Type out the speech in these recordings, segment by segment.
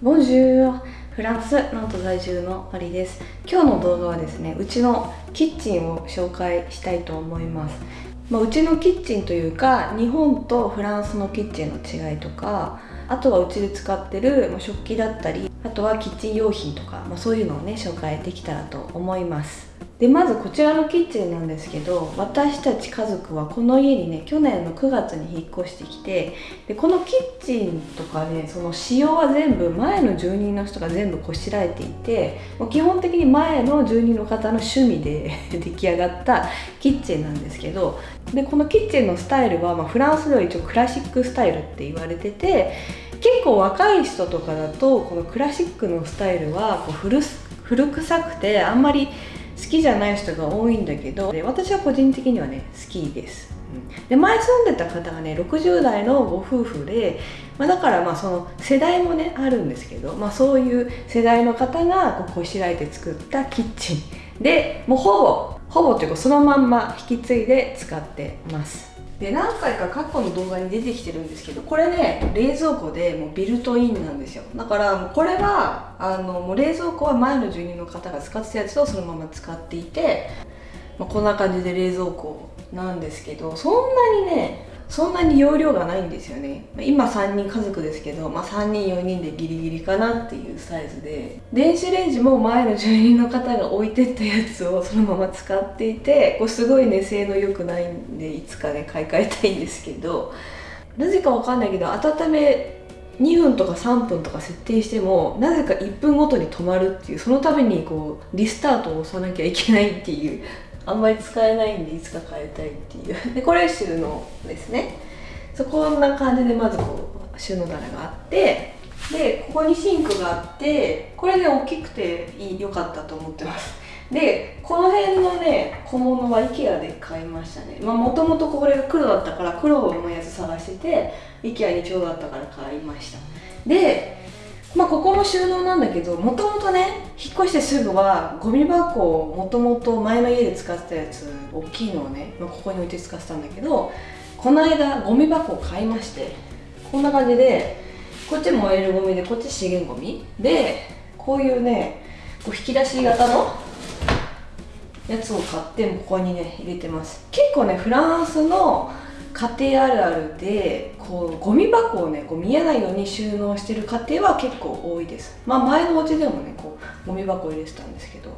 ボンジューフランスなんと在住のマリです。今日の動画はですねうちのキッチンを紹介したいと思います。まあ、うちのキッチンというか日本とフランスのキッチンの違いとかあとはうちで使ってる食器だったりあとはキッチン用品とか、まあ、そういうのをね紹介できたらと思います。でまずこちらのキッチンなんですけど私たち家族はこの家にね去年の9月に引っ越してきてでこのキッチンとかねその仕様は全部前の住人の人が全部こしらえていてもう基本的に前の住人の方の趣味で 出来上がったキッチンなんですけどでこのキッチンのスタイルは、ま、フランスでは一応クラシックスタイルって言われてて結構若い人とかだとこのクラシックのスタイルはこう古古臭くてあんまり好きじゃない人が多いんだけどで私は個人的にはね好きです、うん、で前住んでた方がね60代のご夫婦で、まあ、だからまあその世代もねあるんですけど、まあ、そういう世代の方がこうこしらえて作ったキッチンでもうほぼほぼというかそのまんま引き継いで使ってます。で何回か過去の動画に出てきてるんですけどこれね冷蔵庫でもうビルトインなんですよ。だからこれはあのもう冷蔵庫は前の住人の方が使ってたやつをそのまま使っていて、まあ、こんな感じで冷蔵庫なんですけどそんなにねそんなに容量がないんですよね。今3人家族ですけど、まあ、3人4人でギリギリかなっていうサイズで。電子レンジも前の住人の方が置いてったやつをそのまま使っていてこれすごいね性能良くないんでいつかね買い替えたいんですけど。なぜかわかんないけど温め2分とか3分とか設定してもなぜか1分ごとに止まるっていうそのためにこうリスタートを押さなきゃいけないっていうあんまり使えないんでいつか変えたいっていう。でこれ収納ですね。そこんな感じでまずこう収納棚があってでここにシンクがあってこれね大きくていい良かったと思ってます。でこの辺のね小物は IKEA で買いましたね。まあもともとこれが黒だったから黒のやつ探してて IKEA にちょうどあったから買いました。でまあここも収納なんだけどもともとね引っ越してすぐはゴミ箱をもともと前の家で使ってたやつ大きいのをね、まあ、ここに置いて使ってたんだけどこの間ゴミ箱を買いましてこんな感じでこっち燃えるゴミでこっち資源ゴミ。でこういうねこう引き出し型のやつを買ってここにね入れてます。結構ねフランスの家庭あるあるでこうゴミ箱をねこう見えないように収納してる家庭は結構多いです。まあ前のお家でもねこうゴミ箱入れてたんですけど。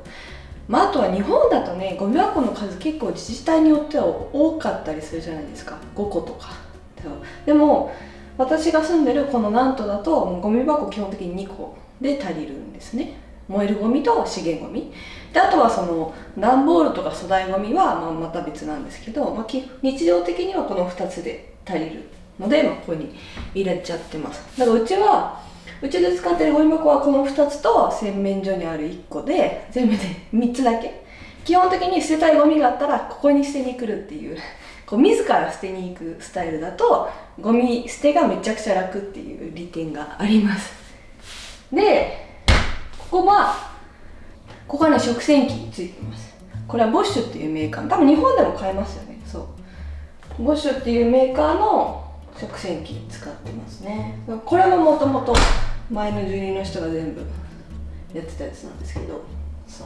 まあ、あとは日本だとねゴミ箱の数結構自治体によっては多かったりするじゃないですか。5個とか。でも私が住んでるこのナントだとゴミ箱基本的に2個で足りるんですね。燃えるゴミと資源ゴミ。であとはその段ボールとか粗大ゴミはまあまた別なんですけど、まあ、日常的にはこの2つで足りるので、まあ、ここに入れちゃってます。だからうちはうちで使ってるゴミ箱はこの2つと洗面所にある1個で全部で3つだけ。基本的に捨てたいゴミがあったらここに捨てに来るっていうこう自ら捨てに行くスタイルだとゴミ捨てがめちゃくちゃ楽っていう利点があります。でここはここはね食洗機についてます。これはボッシュっていうメーカー。多分日本でも買えますよね。そう。ボッシュっていうメーカーの食洗機使ってますね。これももともと前の住人の人が全部やってたやつなんですけど。そ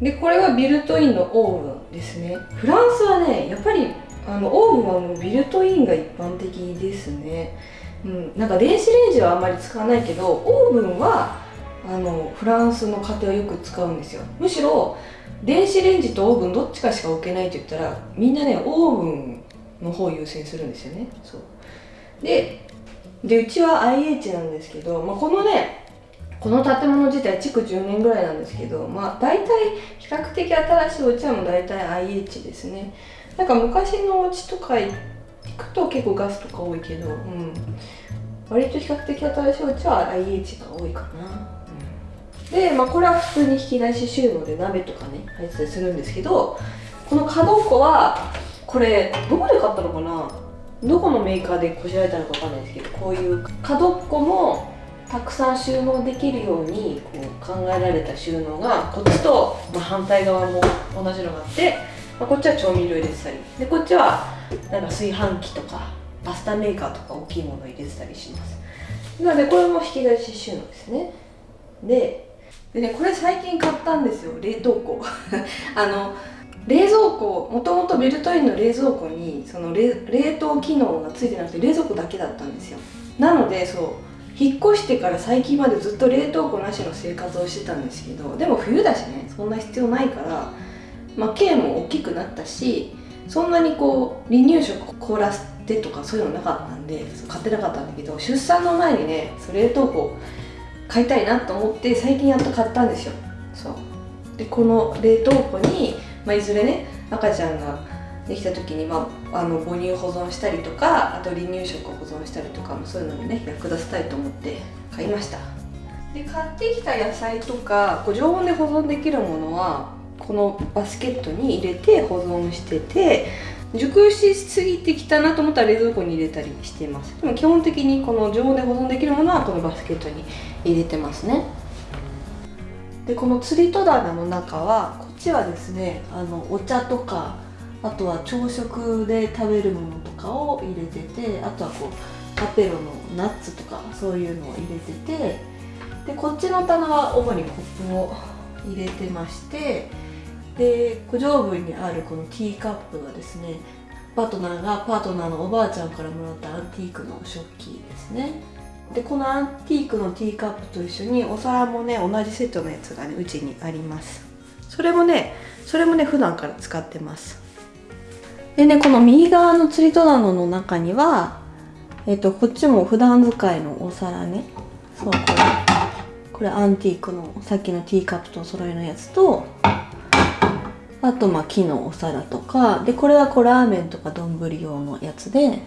う。でこれはビルトインのオーブンですね。フランスはねやっぱりあのオーブンはもうビルトインが一般的ですね。うん。なんか電子レンジはあんまり使わないけどオーブンはあのフランスの家庭はよく使うんですよ。むしろ電子レンジとオーブンどっちかしか置けないって言ったらみんなねオーブンの方優先するんですよね。そう。ででうちは IH なんですけど、まあ、このねこの建物自体築10年ぐらいなんですけどまあ大体比較的新しいお家はもう大体 IH ですね。なんか昔のお家とか行くと結構ガスとか多いけど、うん、割と比較的新しいお家は IH が多いかな。で、まあ、これは普通に引き出し収納で鍋とかね入ってたりするんですけどこの角っこはこれどこで買ったのかな？どこのメーカーでこしらえたのかわかんないですけどこういう角っこもたくさん収納できるようにこう考えられた収納がこっちと、ま、反対側も同じのがあって、まあ、こっちは調味料入れてたり。でこっちはなんか炊飯器とかパスタメーカーとか大きいもの入れてたりします。なのでこれも引き出し収納ですね。ででねこれ最近買ったんですよ。冷凍庫。あの冷蔵庫もともとベルトインの冷蔵庫にその冷凍機能がついてなくて冷蔵庫だけだったんですよ。なのでそう引っ越してから最近までずっと冷凍庫なしの生活をしてたんですけどでも冬だしねそんな必要ないからまあ径も大きくなったしそんなにこう離乳食凍らせてとかそういうのなかったんで買ってなかったんだけど出産の前にね冷凍庫買いたいなと思って最近やっと買ったんですよ。そう。でこの冷凍庫に、まあ、いずれね赤ちゃんができた時に、まあ、あの母乳保存したりとかあと離乳食を保存したりとかもそういうのにね役立てたいと思って買いました。で買ってきた野菜とかこう常温で保存できるものはこのバスケットに入れて保存してて熟しすぎてきたなと思ったら冷蔵庫に入れたりしています。でも基本的にこの常温で保存できるものはこのバスケットに入れてますね。でこの釣り戸棚の中はこっちはですねあのお茶とかあとは朝食で食べるものとかを入れててあとはこうパペロのナッツとかそういうのを入れててでこっちの棚は主にコップを入れてましてで上部にあるこのティーカップがですねパートナーがパートナーのおばあちゃんからもらったアンティークの食器ですね。でこのアンティークのティーカップと一緒にお皿もね同じセットのやつがねうちにあります。それもねそれもね普段から使ってます。でねこの右側の釣り戸棚の中にはえっ、とこっちも普段使いのお皿ね。そうこれこれアンティークのさっきのティーカップとお揃いのやつとあとまあ木のお皿とかでこれはこうラーメンとか丼用のやつで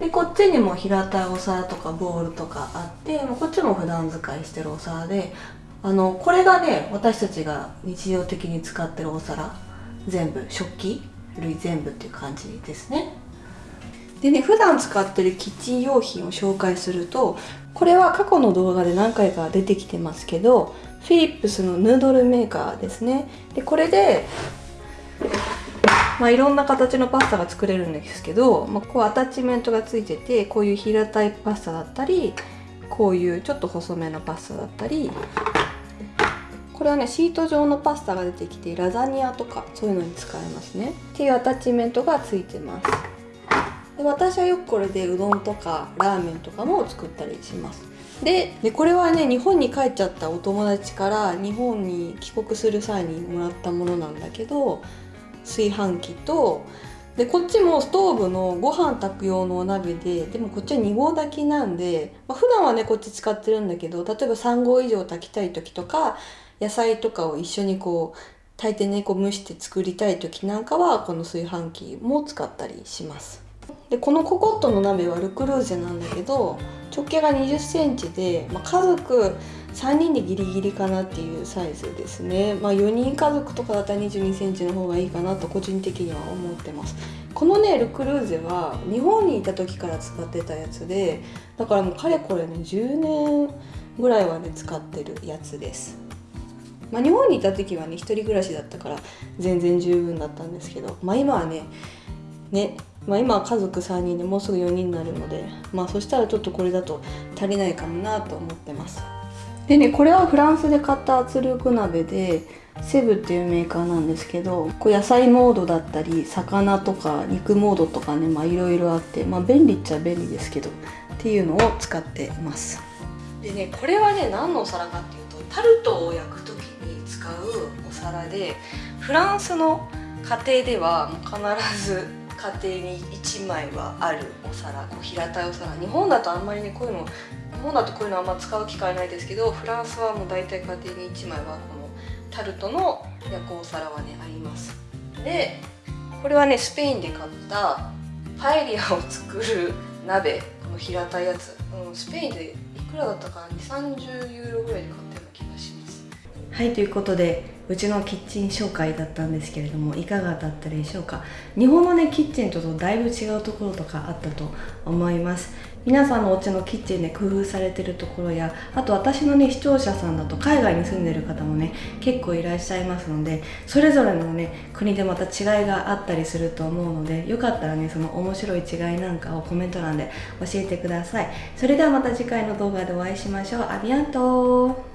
でこっちにも平たいお皿とかボールとかあってこっちも普段使いしてるお皿であのこれがね私たちが日常的に使ってるお皿全部食器類全部っていう感じですね。でね普段使ってるキッチン用品を紹介するとこれは過去の動画で何回か出てきてますけどフィリップスのヌードルメーカーですね。でこれでまあ、いろんな形のパスタが作れるんですけど、まあ、こうアタッチメントがついててこういう平たいパスタだったりこういうちょっと細めのパスタだったりこれはねシート状のパスタが出てきてラザニアとかそういうのに使えますね。っていうアタッチメントがついてます。で私はよくこれでうどんとかラーメンとかも作ったりします。ででこれはね日本に帰っちゃったお友達から日本に帰国する際にもらったものなんだけど炊飯器とでこっちもストーブのご飯炊く用のお鍋ででもこっちは2合炊きなんで、まあ、普段はねこっち使ってるんだけど例えば3合以上炊きたい時とか野菜とかを一緒にこう炊いてねこう蒸して作りたい時なんかはこの炊飯器も使ったりします。でこのココットの鍋はルクルーゼなんだけど直径が2 0センチで、まあ、家族3人でギリギリかなっていうサイズですね、まあ、4人家族とかだったら2 2センチの方がいいかなと個人的には思ってます。このねルクルーゼは日本にいた時から使ってたやつでだからもうかれこれね10年ぐらいはね使ってるやつです。まあ、日本にいた時はね一人暮らしだったから全然十分だったんですけど、まあ、今はねね、まあ、今は家族3人でもうすぐ4人になるので、まあ、そしたらちょっとこれだと足りないかもなと思ってます。でねこれはフランスで買った圧力鍋でセブっていうメーカーなんですけどこう野菜モードだったり魚とか肉モードとかねまあいろいろあってまあ便利っちゃ便利ですけどっていうのを使ってます。でねこれはね何のお皿かっていうとタルトを焼く時に使うお皿でフランスの家庭では必ず家庭に1枚はあるお皿こう平たいお皿。日本だとあんまりねこういうの日本だとこういうのあんま使う機会ないですけどフランスはもう大体家庭に1枚はこのタルトの焼くお皿はねあります。でこれはねスペインで買ったパエリアを作る鍋この平たいやつ、うん、スペインでいくらだったかな？2 3 0ユーロぐらいで買ったような気がします。はいということでうちのキッチン紹介だったんですけれどもいかがだったでしょうか？日本のねキッチンとだいぶ違うところとかあったと思います。皆さんのお家のキッチンで工夫されてるところやあと私のね視聴者さんだと海外に住んでる方もね結構いらっしゃいますのでそれぞれのね国でまた違いがあったりすると思うのでよかったらねその面白い違いなんかをコメント欄で教えてください。それではまた次回の動画でお会いしましょう。アビアント